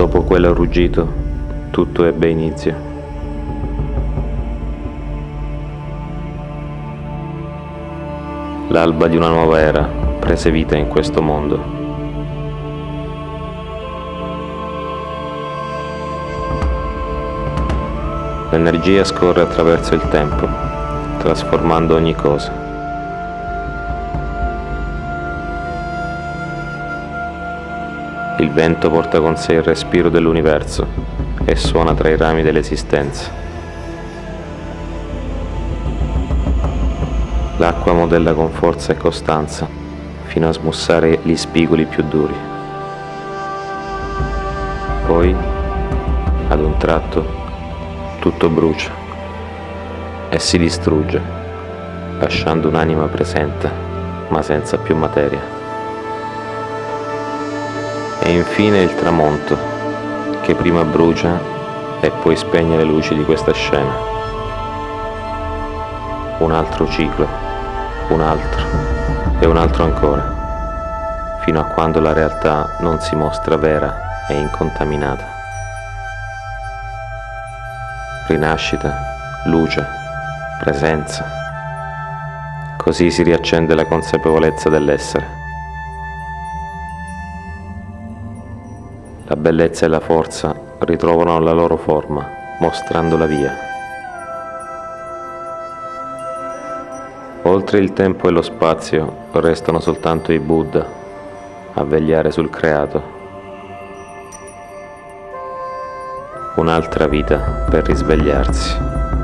Dopo quel ruggito, tutto ebbe inizio. L'alba di una nuova era prese vita in questo mondo. L'energia scorre attraverso il tempo, trasformando ogni cosa. Il vento porta con sé il respiro dell'universo e suona tra i rami dell'esistenza. L'acqua modella con forza e costanza fino a smussare gli spigoli più duri. Poi, ad un tratto, tutto brucia e si distrugge, lasciando un'anima presente, ma senza più materia. E infine il tramonto, che prima brucia e poi spegne le luci di questa scena. Un altro ciclo, un altro e un altro ancora, fino a quando la realtà non si mostra vera e incontaminata rinascita, luce, presenza. Così si riaccende la consapevolezza dell'essere. La bellezza e la forza ritrovano la loro forma, mostrando la via. Oltre il tempo e lo spazio restano soltanto i Buddha a vegliare sul creato. un'altra vita per risvegliarsi.